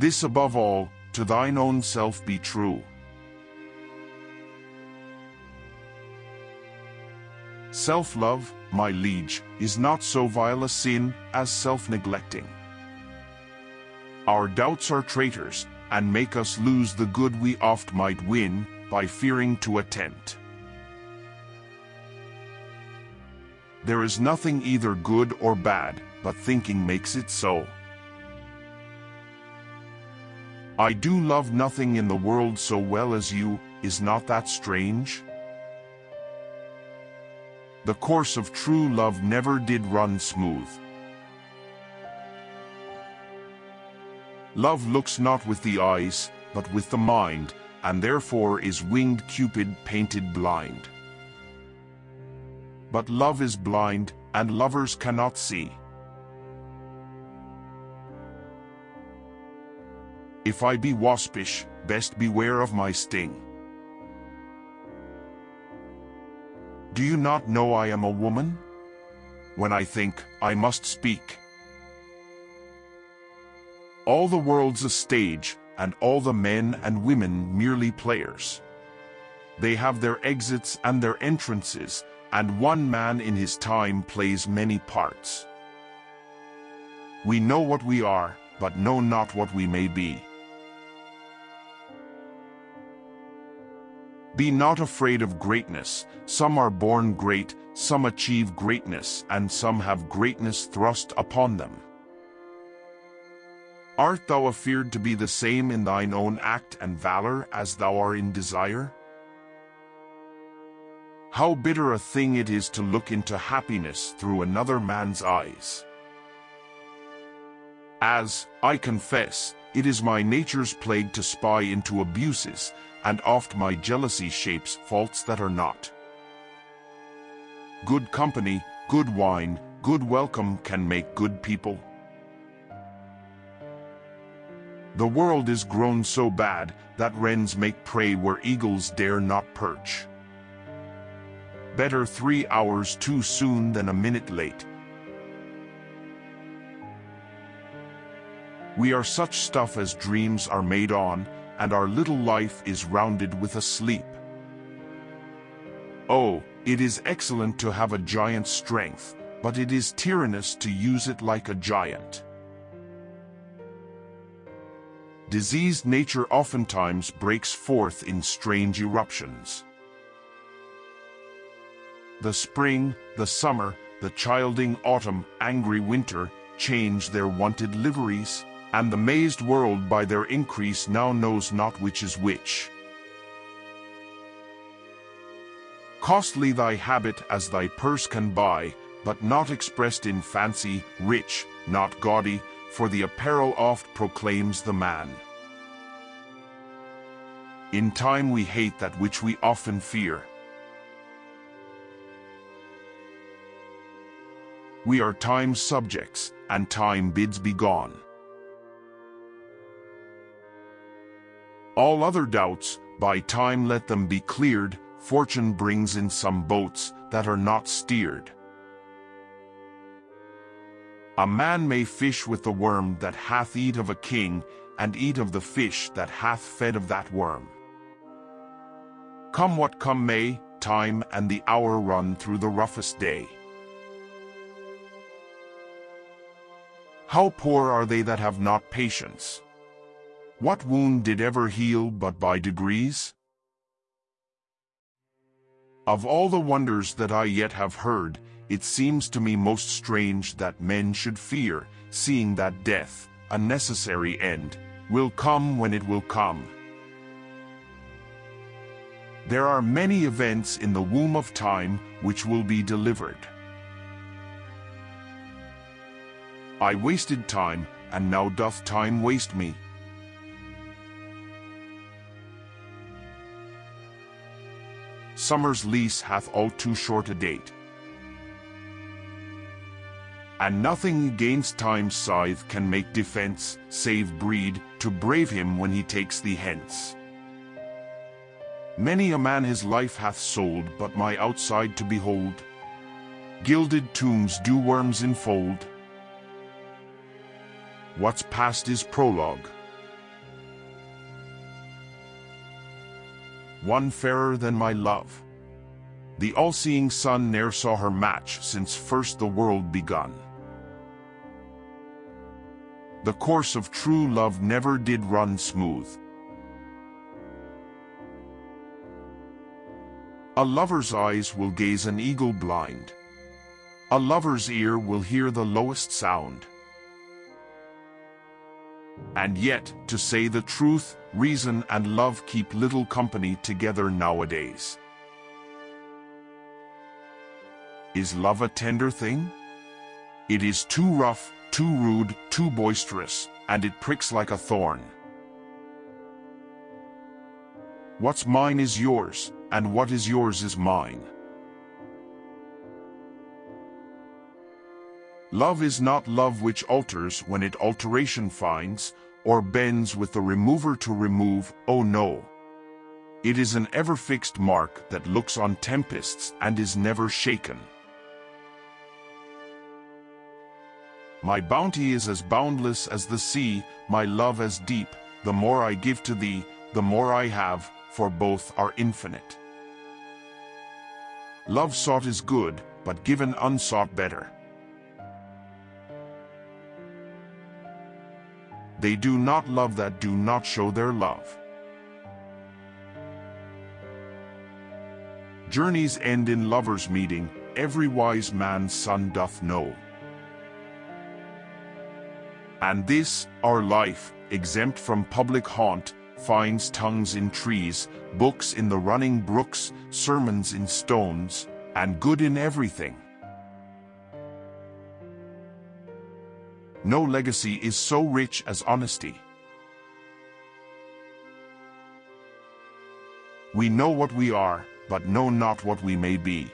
This above all, to thine own self be true. Self-love, my liege, is not so vile a sin as self-neglecting. Our doubts are traitors, and make us lose the good we oft might win, by fearing to attempt. There is nothing either good or bad, but thinking makes it so. I do love nothing in the world so well as you, is not that strange? The course of true love never did run smooth. Love looks not with the eyes, but with the mind, and therefore is winged Cupid painted blind. But love is blind, and lovers cannot see. If I be waspish, best beware of my sting. Do you not know I am a woman? When I think, I must speak. All the world's a stage, and all the men and women merely players. They have their exits and their entrances, and one man in his time plays many parts. We know what we are, but know not what we may be. Be not afraid of greatness, some are born great, some achieve greatness, and some have greatness thrust upon them. Art thou afeard to be the same in thine own act and valor as thou art in desire? How bitter a thing it is to look into happiness through another man's eyes. As, I confess, it is my nature's plague to spy into abuses, and oft my jealousy shapes faults that are not. Good company, good wine, good welcome can make good people. The world is grown so bad that wrens make prey where eagles dare not perch. Better three hours too soon than a minute late. We are such stuff as dreams are made on, and our little life is rounded with a sleep. Oh, it is excellent to have a giant's strength, but it is tyrannous to use it like a giant. Diseased nature oftentimes breaks forth in strange eruptions. The spring, the summer, the childing autumn, angry winter, change their wonted liveries, and the mazed world by their increase now knows not which is which. Costly thy habit as thy purse can buy, but not expressed in fancy, rich, not gaudy, for the apparel oft proclaims the man. In time we hate that which we often fear. We are time's subjects, and time bids be gone. All other doubts, by time let them be cleared, fortune brings in some boats that are not steered. A man may fish with the worm that hath eat of a king, and eat of the fish that hath fed of that worm. Come what come may, time and the hour run through the roughest day. How poor are they that have not patience? What wound did ever heal but by degrees? Of all the wonders that I yet have heard, it seems to me most strange that men should fear, seeing that death, a necessary end, will come when it will come. There are many events in the womb of time which will be delivered. I wasted time, and now doth time waste me. Summer's lease hath all too short a date. And nothing against time's scythe can make defense, save breed, to brave him when he takes thee hence. Many a man his life hath sold, but my outside to behold. Gilded tombs do worms enfold. What's past is prologue. One fairer than my love. The all-seeing sun ne'er saw her match since first the world begun. The course of true love never did run smooth. A lover's eyes will gaze an eagle blind. A lover's ear will hear the lowest sound. And yet, to say the truth, reason and love keep little company together nowadays. Is love a tender thing? It is too rough, too rude, too boisterous, and it pricks like a thorn. What's mine is yours, and what is yours is mine. Love is not love which alters when it alteration finds, or bends with the remover to remove, oh no. It is an ever-fixed mark that looks on tempests and is never shaken. My bounty is as boundless as the sea, my love as deep, the more I give to thee, the more I have, for both are infinite. Love sought is good, but given unsought better. They do not love that do not show their love. Journeys end in lovers' meeting, every wise man's son doth know. And this, our life, exempt from public haunt, finds tongues in trees, books in the running brooks, sermons in stones, and good in everything. No legacy is so rich as honesty. We know what we are, but know not what we may be.